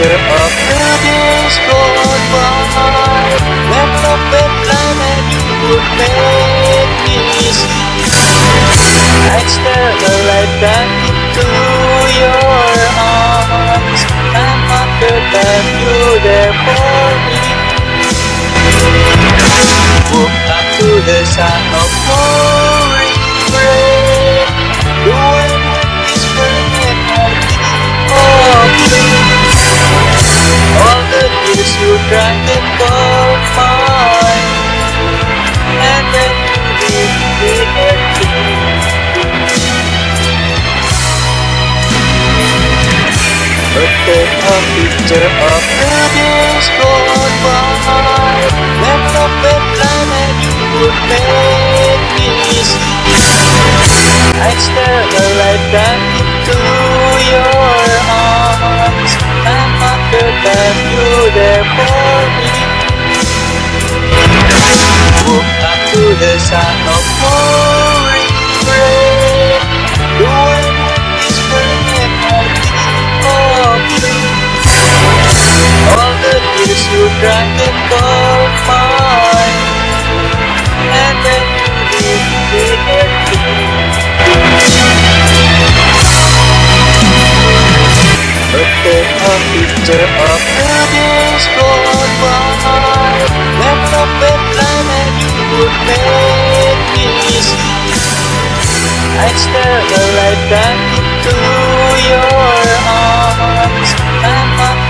picture of the days gone by. When love and planet would make me see I'd stare the light back into your arms. And wonder that you're there for me Woke up to the sound of a picture of the days gone by When love and planet would make me see I'd stare the light back into your arms And wonder that you're there for me. Woke up to the sound Of the gone by When love and planet would make me see I'd stare the light back into your arms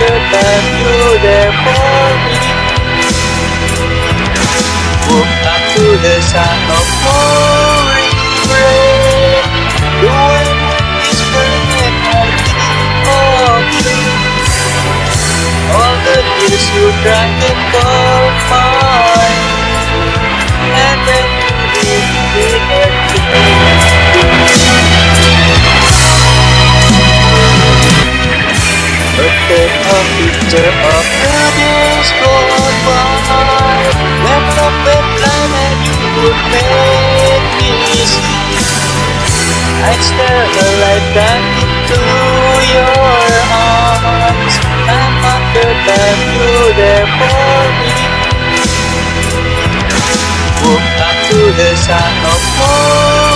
wonder that you're there for me Woke up to the sound Look a picture of the days gone When love and planet would make me see I'd stare the into your arms And wonder that you're there for me Woke up to the sound of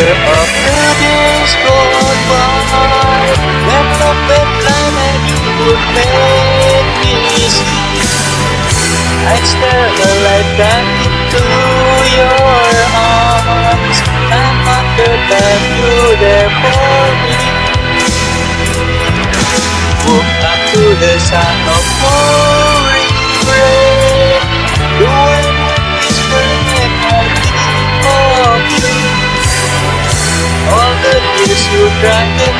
of the days by love and planet would make me I'd stare the light back into your arms And wonder that you're there for me. Up to the sound of distracted